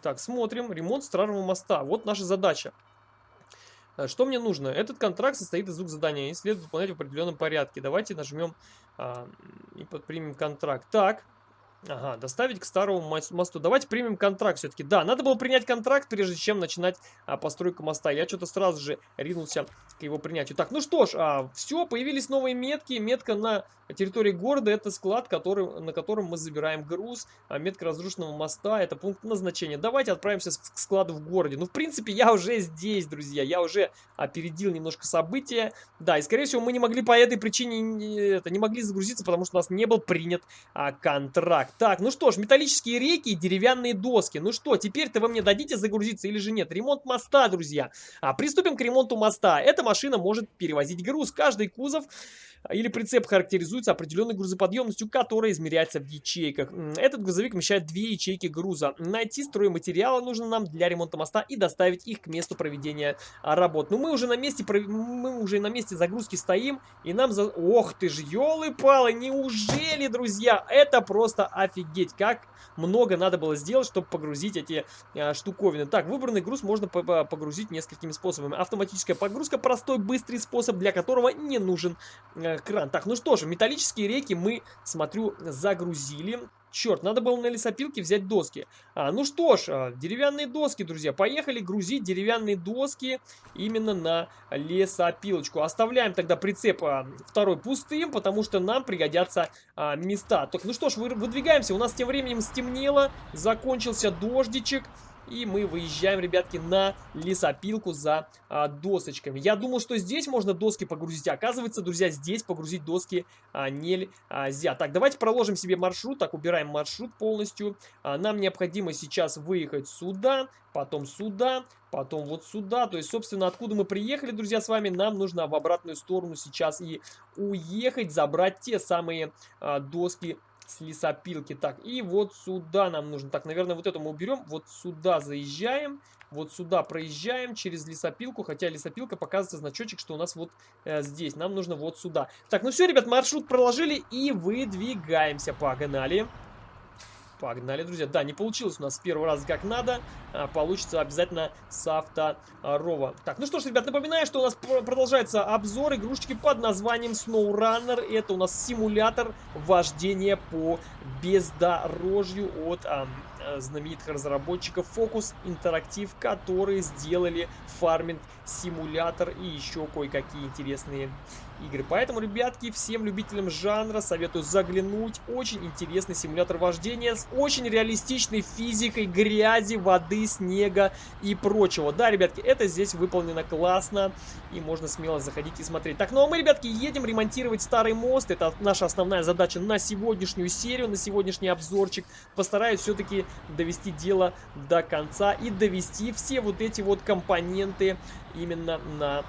A: Так, смотрим. Ремонт Страрового моста. Вот наша задача. Э, что мне нужно? Этот контракт состоит из двух заданий и следует выполнять в определенном порядке. Давайте нажмем а, и подпримем контракт. Так, Ага, доставить к старому мосту. Давайте примем контракт все-таки. Да, надо было принять контракт, прежде чем начинать а, постройку моста. Я что-то сразу же ринулся к его принятию. Так, ну что ж, а, все, появились новые метки. Метка на территории города, это склад, который, на котором мы забираем груз. А метка разрушенного моста, это пункт назначения. Давайте отправимся к складу в городе. Ну, в принципе, я уже здесь, друзья. Я уже опередил немножко события. Да, и, скорее всего, мы не могли по этой причине не, это, не могли загрузиться, потому что у нас не был принят а, контракт. Так, ну что ж, металлические реки и деревянные доски. Ну что, теперь-то вы мне дадите загрузиться или же нет? Ремонт моста, друзья. А, приступим к ремонту моста. Эта машина может перевозить груз. Каждый кузов или прицеп характеризуется определенной грузоподъемностью, которая измеряется в ячейках. Этот грузовик вмещает две ячейки груза. Найти стройматериалы нужно нам для ремонта моста и доставить их к месту проведения работ. Ну мы уже на месте, мы уже на месте загрузки стоим, и нам за... Ох ты ж, елы-палы, неужели, друзья? Это просто офигеть, как много надо было сделать, чтобы погрузить эти а, штуковины. Так, выбранный груз можно погрузить несколькими способами. Автоматическая погрузка, простой, быстрый способ, для которого не нужен кран. Так, ну что же, металлические реки мы, смотрю, загрузили. Черт, надо было на лесопилке взять доски. А, ну что ж, а, деревянные доски, друзья. Поехали грузить деревянные доски именно на лесопилочку. Оставляем тогда прицеп а, второй пустым, потому что нам пригодятся а, места. Так, ну что ж, выдвигаемся. У нас тем временем стемнело, закончился дождичек. И мы выезжаем, ребятки, на лесопилку за а, досочками. Я думал, что здесь можно доски погрузить. Оказывается, друзья, здесь погрузить доски а, нельзя. Так, давайте проложим себе маршрут. Так, убираем маршрут полностью. А, нам необходимо сейчас выехать сюда, потом сюда, потом вот сюда. То есть, собственно, откуда мы приехали, друзья, с вами, нам нужно в обратную сторону сейчас и уехать, забрать те самые а, доски с лесопилки. Так, и вот сюда нам нужно. Так, наверное, вот это мы уберем. Вот сюда заезжаем. Вот сюда проезжаем через лесопилку. Хотя лесопилка показывается значочек, что у нас вот э, здесь. Нам нужно вот сюда. Так, ну все, ребят, маршрут проложили и выдвигаемся. Погнали. Погнали, друзья. Да, не получилось у нас с первого раза как надо. А, получится обязательно с авторова. Так, ну что ж, ребят, напоминаю, что у нас продолжается обзор игрушечки под названием SnowRunner. Это у нас симулятор вождения по бездорожью от а, знаменитых разработчиков Focus Interactive, которые сделали фарминг симулятор и еще кое-какие интересные игры. Поэтому, ребятки, всем любителям жанра советую заглянуть. Очень интересный симулятор вождения с очень реалистичной физикой грязи, воды, снега и прочего. Да, ребятки, это здесь выполнено классно и можно смело заходить и смотреть. Так, ну а мы, ребятки, едем ремонтировать старый мост. Это наша основная задача на сегодняшнюю серию, на сегодняшний обзорчик. Постараюсь все-таки довести дело до конца и довести все вот эти вот компоненты именно на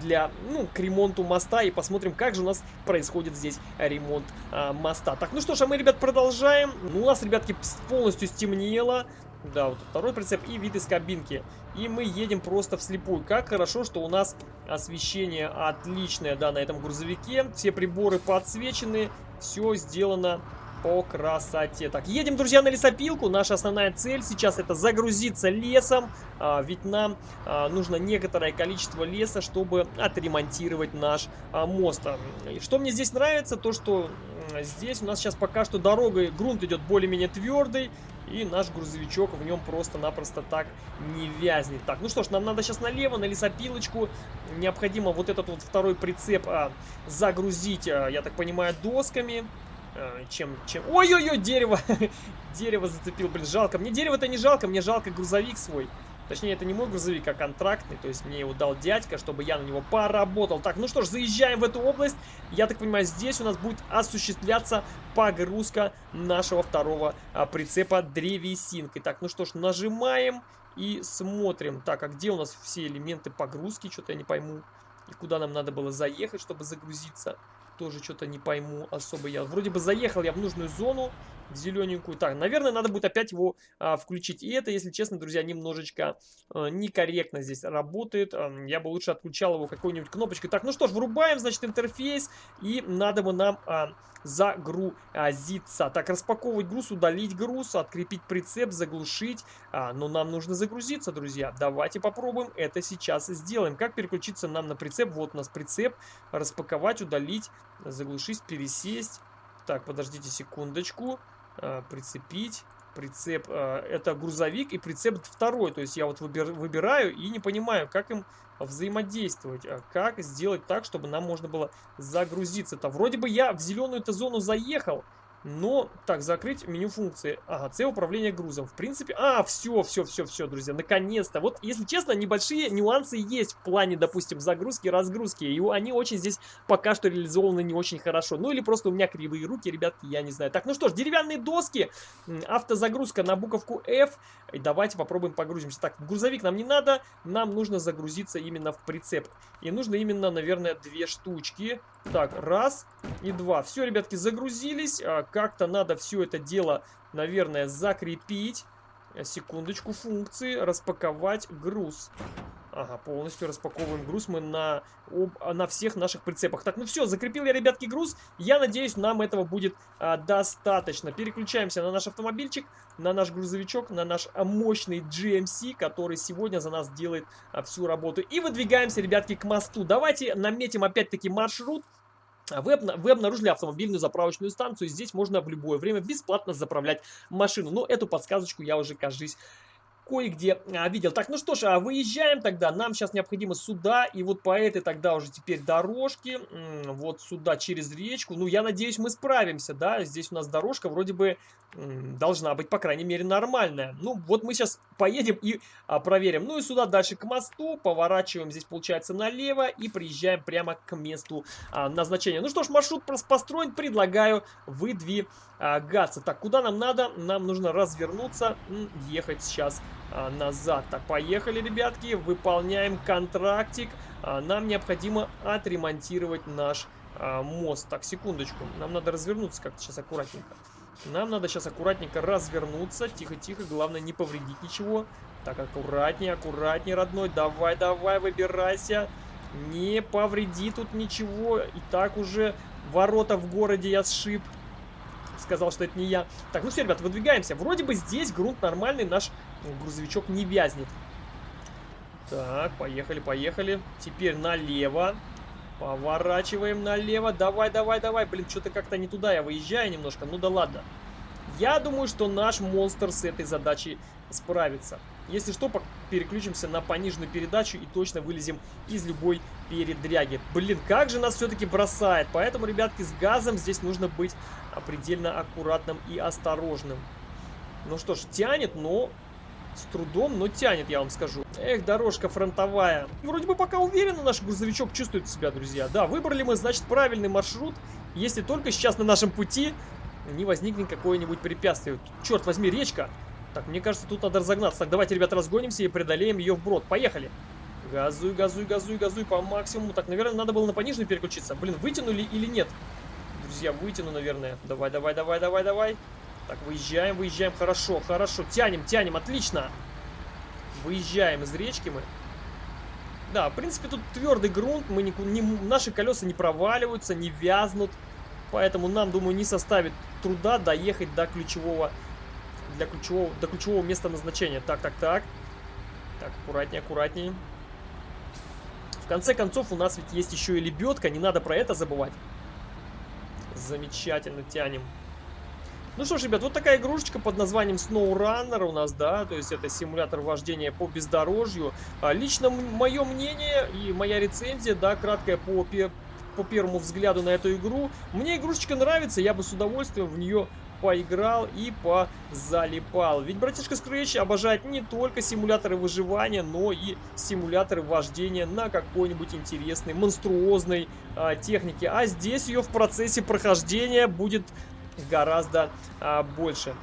A: для, ну, к ремонту моста и посмотрим, как же у нас происходит здесь ремонт а, моста. Так, ну что ж, а мы, ребят, продолжаем. Ну, у нас, ребятки, полностью стемнело. Да, вот второй прицеп и вид из кабинки. И мы едем просто вслепую. Как хорошо, что у нас освещение отличное, да, на этом грузовике. Все приборы подсвечены, все сделано по красоте. Так, едем, друзья, на лесопилку. Наша основная цель сейчас это загрузиться лесом, а, ведь нам а, нужно некоторое количество леса, чтобы отремонтировать наш а, мост. Что мне здесь нравится, то что здесь у нас сейчас пока что дорога, грунт идет более-менее твердый, и наш грузовичок в нем просто-напросто так не вязнет. Так, ну что ж, нам надо сейчас налево, на лесопилочку. Необходимо вот этот вот второй прицеп а, загрузить, а, я так понимаю, досками. Э, чем... чем... Ой-ой-ой, дерево! дерево зацепил, блин, жалко. Мне дерево-то не жалко, мне жалко грузовик свой. Точнее, это не мой грузовик, а контрактный. То есть мне его дал дядька, чтобы я на него поработал. Так, ну что ж, заезжаем в эту область. Я так понимаю, здесь у нас будет осуществляться погрузка нашего второго а, прицепа древесинкой. Так, ну что ж, нажимаем и смотрим. Так, а где у нас все элементы погрузки? Что-то я не пойму. И куда нам надо было заехать, чтобы загрузиться? Тоже что-то не пойму особо я. Вроде бы заехал я в нужную зону зелененькую. Так, наверное, надо будет опять его а, включить. И это, если честно, друзья, немножечко а, некорректно здесь работает. А, я бы лучше отключал его какой-нибудь кнопочкой. Так, ну что ж, врубаем, значит, интерфейс. И надо бы нам а, загрузиться. Так, распаковывать груз, удалить груз, открепить прицеп, заглушить. А, но нам нужно загрузиться, друзья. Давайте попробуем это сейчас сделаем. Как переключиться нам на прицеп? Вот у нас прицеп. Распаковать, удалить, заглушить, пересесть. Так, подождите секундочку. А, прицепить. Прицеп, а, это грузовик и прицеп второй. То есть я вот выбир, выбираю и не понимаю, как им взаимодействовать. А как сделать так, чтобы нам можно было загрузиться-то. Вроде бы я в зеленую-то зону заехал. Но, так, закрыть меню функции. Ага, C управление грузом. В принципе, а, все, все, все, все, друзья, наконец-то. Вот, если честно, небольшие нюансы есть в плане, допустим, загрузки, разгрузки. И они очень здесь пока что реализованы не очень хорошо. Ну, или просто у меня кривые руки, ребятки, я не знаю. Так, ну что ж, деревянные доски, автозагрузка на буковку F. И давайте попробуем погрузимся. Так, грузовик нам не надо, нам нужно загрузиться именно в прицеп. И нужно именно, наверное, две штучки. Так, раз и два. Все, ребятки, загрузились. Как-то надо все это дело, наверное, закрепить. Секундочку, функции, распаковать груз. Ага, полностью распаковываем груз мы на, об, на всех наших прицепах. Так, ну все, закрепил я, ребятки, груз. Я надеюсь, нам этого будет а, достаточно. Переключаемся на наш автомобильчик, на наш грузовичок, на наш а, мощный GMC, который сегодня за нас делает а, всю работу. И выдвигаемся, ребятки, к мосту. Давайте наметим опять-таки маршрут. Вы, вы обнаружили автомобильную заправочную станцию. Здесь можно в любое время бесплатно заправлять машину. Но эту подсказочку я уже, кажись, кое-где а, видел. Так, ну что ж, а выезжаем тогда. Нам сейчас необходимо сюда, и вот по этой тогда уже теперь дорожке, вот сюда через речку. Ну, я надеюсь, мы справимся, да. Здесь у нас дорожка вроде бы должна быть, по крайней мере, нормальная. Ну, вот мы сейчас поедем и а, проверим. Ну и сюда дальше к мосту, поворачиваем здесь, получается, налево и приезжаем прямо к месту назначения. Ну что ж, маршрут построен, предлагаю выдвигаться. Так, куда нам надо? Нам нужно развернуться, ехать сейчас назад. Так, поехали, ребятки, выполняем контрактик. А, нам необходимо отремонтировать наш а, мост. Так, секундочку, нам надо развернуться как-то сейчас аккуратненько. Нам надо сейчас аккуратненько развернуться. Тихо-тихо, главное не повредить ничего. Так, аккуратнее, аккуратнее, родной. Давай, давай, выбирайся. Не повреди тут ничего. И так уже ворота в городе я сшиб сказал, что это не я. Так, ну все, ребят, выдвигаемся. Вроде бы здесь грунт нормальный, наш грузовичок не вязнет. Так, поехали, поехали. Теперь налево. Поворачиваем налево. Давай, давай, давай. Блин, что-то как-то не туда я выезжаю немножко. Ну да ладно. Я думаю, что наш монстр с этой задачей справится. Если что, переключимся на пониженную передачу и точно вылезем из любой передряги. Блин, как же нас все-таки бросает. Поэтому, ребятки, с газом здесь нужно быть предельно аккуратным и осторожным. Ну что ж, тянет, но с трудом, но тянет, я вам скажу. Эх, дорожка фронтовая. Вроде бы пока уверенно наш грузовичок чувствует себя, друзья. Да, выбрали мы, значит, правильный маршрут. Если только сейчас на нашем пути не возникнет какое-нибудь препятствие. Черт возьми, речка. Так, мне кажется, тут надо разогнаться. Так, давайте, ребята, разгонимся и преодолеем ее вброд. Поехали. Газуй, газуй, газуй, газуй по максимуму. Так, наверное, надо было на пониженную переключиться. Блин, вытянули или нет? Друзья, вытяну, наверное. Давай, давай, давай, давай, давай. Так, выезжаем, выезжаем. Хорошо, хорошо. Тянем, тянем. Отлично. Выезжаем из речки мы. Да, в принципе, тут твердый грунт. Мы не, не, наши колеса не проваливаются, не вязнут. Поэтому нам, думаю, не составит труда доехать до ключевого, для ключевого, до ключевого места назначения. Так, так, так. Так, аккуратнее, аккуратнее. В конце концов, у нас ведь есть еще и лебедка. Не надо про это забывать. Замечательно тянем. Ну что ж, ребят, вот такая игрушечка под названием SnowRunner у нас, да, то есть это симулятор вождения по бездорожью. А, лично мое мнение и моя рецензия, да, краткая по, по первому взгляду на эту игру. Мне игрушечка нравится, я бы с удовольствием в нее поиграл и позалипал. Ведь братишка Scratch обожает не только симуляторы выживания, но и симуляторы вождения на какой-нибудь интересной, монструозной а, технике. А здесь ее в процессе прохождения будет гораздо а, больше.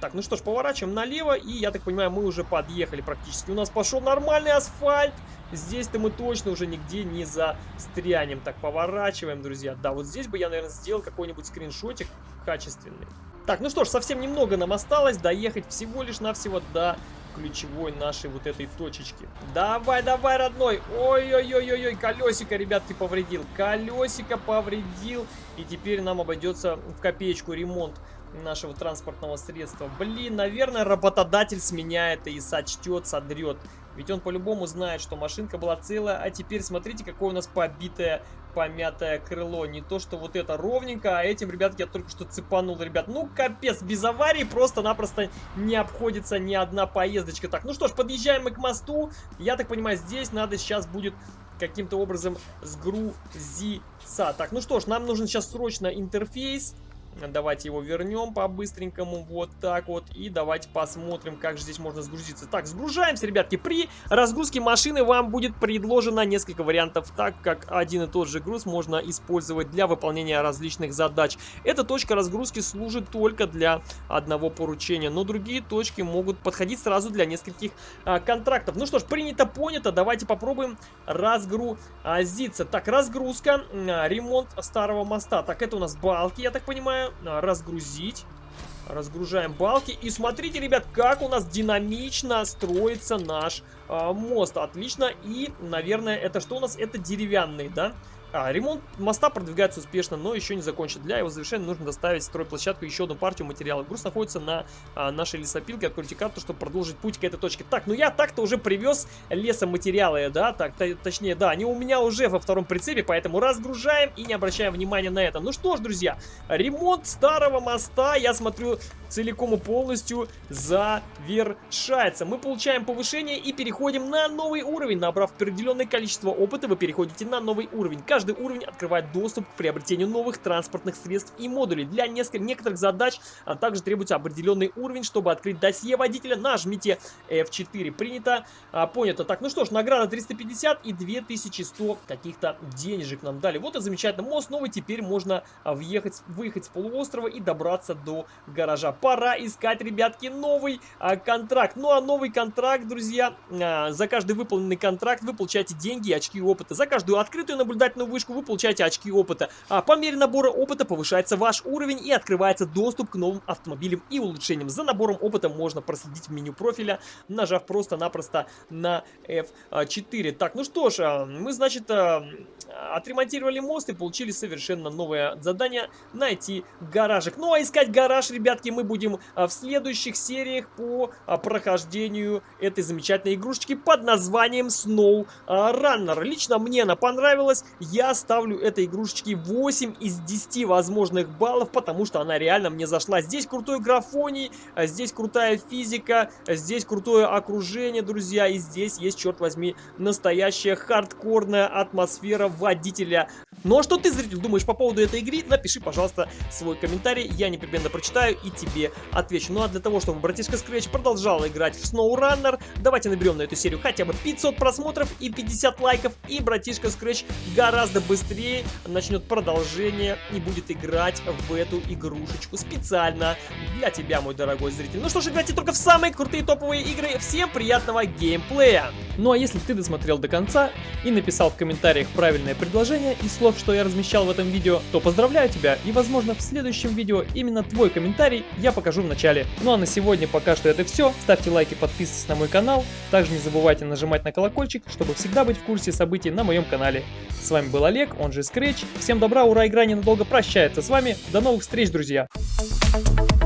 A: Так, ну что ж, поворачиваем налево, и, я так понимаю, мы уже подъехали практически. У нас пошел нормальный асфальт. Здесь-то мы точно уже нигде не застрянем. Так, поворачиваем, друзья. Да, вот здесь бы я, наверное, сделал какой-нибудь скриншотик качественный. Так, ну что ж, совсем немного нам осталось доехать всего лишь навсего до ключевой нашей вот этой точечки. Давай, давай, родной. Ой-ой-ой-ой, колесико, ребят, ты повредил. Колесико повредил. И теперь нам обойдется в копеечку ремонт нашего транспортного средства. Блин, наверное, работодатель с меня это и сочтет, содрет. Ведь он по-любому знает, что машинка была целая, а теперь смотрите, какое у нас побитое, помятое крыло. Не то, что вот это ровненько, а этим, ребятки, я только что цепанул, ребят. Ну, капец, без аварии просто-напросто не обходится ни одна поездочка. Так, ну что ж, подъезжаем мы к мосту. Я так понимаю, здесь надо сейчас будет каким-то образом сгрузиться. Так, ну что ж, нам нужен сейчас срочно интерфейс. Давайте его вернем по-быстренькому, вот так вот. И давайте посмотрим, как же здесь можно сгрузиться. Так, сгружаемся, ребятки. При разгрузке машины вам будет предложено несколько вариантов, так как один и тот же груз можно использовать для выполнения различных задач. Эта точка разгрузки служит только для одного поручения, но другие точки могут подходить сразу для нескольких а, контрактов. Ну что ж, принято, понято. Давайте попробуем разгрузиться. Так, разгрузка, а, ремонт старого моста. Так, это у нас балки, я так понимаю а, разгрузить. Разгружаем балки. И смотрите, ребят, как у нас динамично строится наш э, мост. Отлично. И, наверное, это что у нас? Это деревянный, да? А, ремонт моста продвигается успешно, но еще не закончен. Для его завершения нужно доставить стройплощадку еще одну партию материалов. Груз находится на а, нашей лесопилке. Откройте карту, чтобы продолжить путь к этой точке. Так, ну я так-то уже привез лесоматериалы, да? Так, точнее, да, они у меня уже во втором прицепе, поэтому разгружаем и не обращаем внимания на это. Ну что ж, друзья, ремонт старого моста, я смотрю, целиком и полностью завершается. Мы получаем повышение и переходим на новый уровень. Набрав определенное количество опыта, вы переходите на новый уровень. Каждый уровень открывает доступ к приобретению новых транспортных средств и модулей. Для некоторых задач а также требуется определенный уровень. Чтобы открыть досье водителя, нажмите F4. Принято, а, понято. Так, ну что ж, награда 350 и 2100 каких-то денежек нам дали. Вот и замечательно. Мост новый, теперь можно а, въехать, выехать с полуострова и добраться до гаража пора искать, ребятки, новый а, контракт. Ну а новый контракт, друзья, а, за каждый выполненный контракт вы получаете деньги и очки опыта. За каждую открытую наблюдательную вышку вы получаете очки опыта. А по мере набора опыта повышается ваш уровень и открывается доступ к новым автомобилям и улучшениям. За набором опыта можно проследить в меню профиля, нажав просто-напросто на F4. Так, ну что ж, а, мы, значит, а, отремонтировали мост и получили совершенно новое задание найти гаражик. Ну а искать гараж, ребятки, мы будем а, в следующих сериях по а, прохождению этой замечательной игрушечки под названием Snow Runner. Лично мне она понравилась. Я ставлю этой игрушечке 8 из 10 возможных баллов, потому что она реально мне зашла. Здесь крутой графоний, а, здесь крутая физика, здесь крутое окружение, друзья. И здесь есть, черт возьми, настоящая хардкорная атмосфера водителя. Ну а что ты, зритель, думаешь по поводу этой игры? Напиши, пожалуйста, свой комментарий. Я непременно прочитаю и тебе тебе отвечу. Ну а для того, чтобы братишка Scratch продолжал играть в SnowRunner, давайте наберем на эту серию хотя бы 500 просмотров и 50 лайков, и братишка Scratch гораздо быстрее начнет продолжение и будет играть в эту игрушечку специально для тебя, мой дорогой зритель. Ну что ж, играйте только в самые крутые топовые игры. Всем приятного геймплея! Ну а если ты досмотрел до конца и написал в комментариях правильное предложение из слов, что я размещал в этом видео, то поздравляю тебя и возможно в следующем видео именно твой комментарий я покажу в начале. Ну а на сегодня пока что это все. Ставьте лайки, подписывайтесь на мой канал. Также не забывайте нажимать на колокольчик, чтобы всегда быть в курсе событий на моем канале. С вами был Олег, он же Scratch. Всем добра, ура, игра ненадолго прощается с вами. До новых встреч, друзья! Thank you.